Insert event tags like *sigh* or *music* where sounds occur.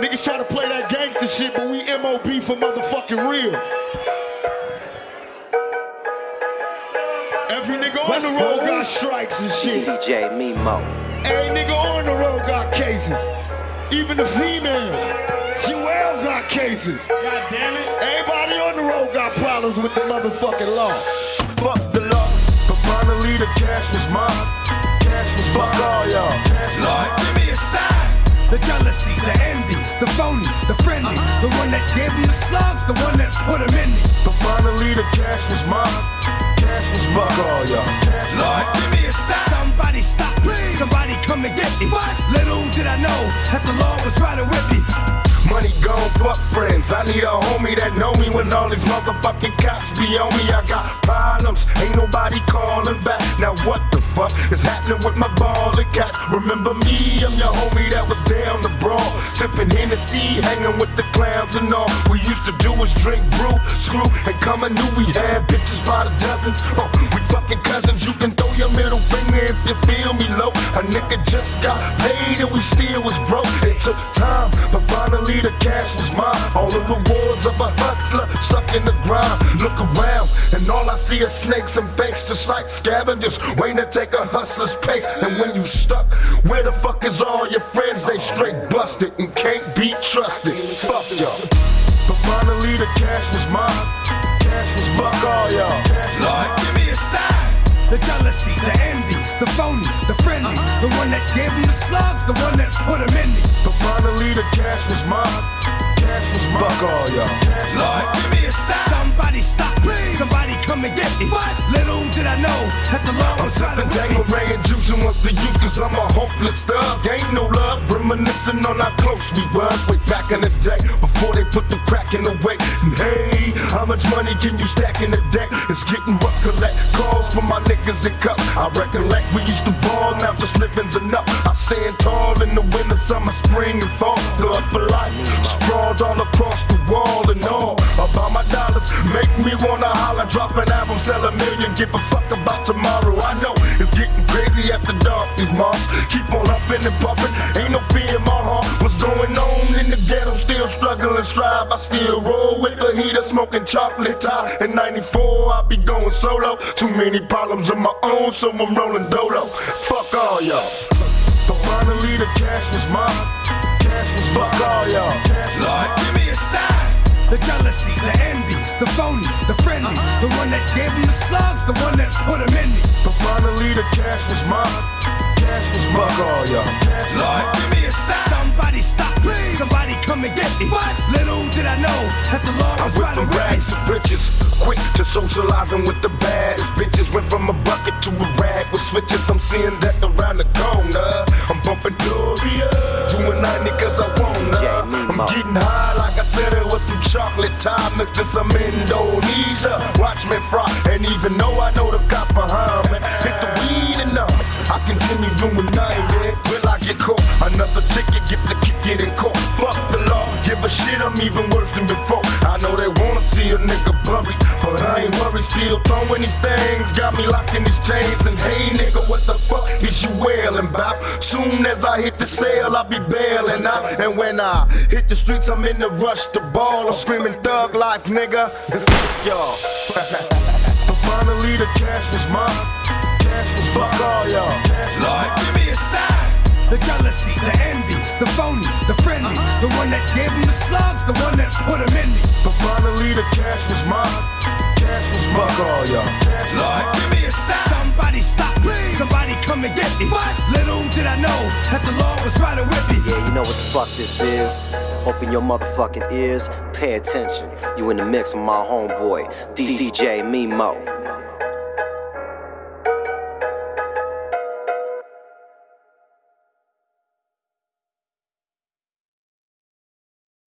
Niggas try to play that gangster shit, but we MOB for motherfucking real. Every nigga on the road got strikes and shit. DJ Mimo. Every nigga on the road got cases. Even the females. Jewel got cases. God damn it. Everybody on the road got problems with the motherfucking law. Fuck the law, but finally the cash was mine. Cash was fuck all y'all. Lord, give me a sign. The jealousy, the envy, the phony, the friendly. The one that gave him the slugs, the one that put him in me. But finally the cash was mine. Cash was fuck all y'all. Lord, give me a sign. Somebody stop me. Somebody come and get me. What? Little did I know that the law was riding with me. Money gone, fuck friends. I need a homie that know me when all these motherfucking cops be on me. I got problems, ain't nobody calling back. Now what the fuck is happening with my ball and cats? Remember me, I'm your homie that was brawl, sipping Hennessy, hanging with the clowns and all. We used to do is drink brew, screw, and come and knew we had bitches by the dozens. Oh, we fucking cousins. You can throw your middle finger if you feel me low. A nigga just got paid and we still was broke. It took time, but finally the cash was mine. All the rewards of a hustler stuck in the grind. Look around, and all I see is snakes and fakes, just like scavengers waiting to take a hustler's pace. And when you stuck, where the fuck is all your friends? They straight busted and can't be trusted. Fuck y'all. But finally the cash was mine. Cash was fuck all y'all. Lord, give me a sign. The jealousy, the envy, the phony, the friendly. The one that gave him the slugs, the one that put him in me. But finally the cash was mine. Cash was mine. Fuck all y'all. Lord, give me a sign. Somebody stop me. Somebody come and get me. Little did I know that the law was riding sipping wants to use cause I'm a hopeless thug. Ain't no love, reminiscing on how close we was way back in the day before they put the crack in the way. And hey, how much money can you stack in a deck? It's getting rough, collect calls for my niggas in cup. I recollect we used to ball, now just living's enough. I stand tall in the winter, summer, spring, and fall. Thug for life, sprawled all across the wall and all. About my dollars, make me wanna holler, drop an album, sell a million, give a fuck about know it's getting crazy after dark, these moms keep on huffing and puffing. Ain't no fear in my heart. What's going on in the ghetto? Still struggling, strive. I still roll with the heater, smoking chocolate Thai. In 94, I be going solo. Too many problems of my own, so I'm rolling dolo. Fuck all y'all. But finally, the cash was mine. Cash was fuck all y'all. Lord, give me a sign. The jealousy, the envy, the phony, that gave him the slugs, the one that put him in me. But finally, the cash was mine. Cash was fuck all y'all. Lord, give me a sign. Somebody stop me. Somebody come and get me. What? Little did I know that the law I was went riding from rags to riches, quick to socializing with the baddest bitches. Went from a bucket to a rag with switches. I'm seeing that around the corner. I'm bumping Doria, doing 90 cause I wanna. I'm getting high chocolate time mixed in some Indonesia. Watch me fry, and even though I know the cops behind me, hit the weed enough. I continue doing 90. Will I get caught? Another ticket, get the kick it in court. Fuck the law, give a shit, I'm even worse than before. I know they wanna see a nigga Still throwing these things, got me locked in these chains. And hey, nigga, what the fuck is you wailing about? Soon as I hit the sale, I'll be bailing out. And when I hit the streets, I'm in the rush to ball. I'm screaming thug life, nigga. Fuck y'all. *laughs* but finally, the cash was mine. Cash was fuck all y'all. Lord, give me a sign. The jealousy, the envy, the phony, the friendly. Uh-huh. The one that gave him the slugs, the one that put him in me. But finally the cash was mine. Fuck all y'all. Lord, give me a sign. Somebody stop me. Somebody come and get me. Little did I know that the law was riding with me. Yeah, you know what the fuck this is? Open your motherfucking ears, pay attention. You in the mix with my homeboy, DJ Mimo.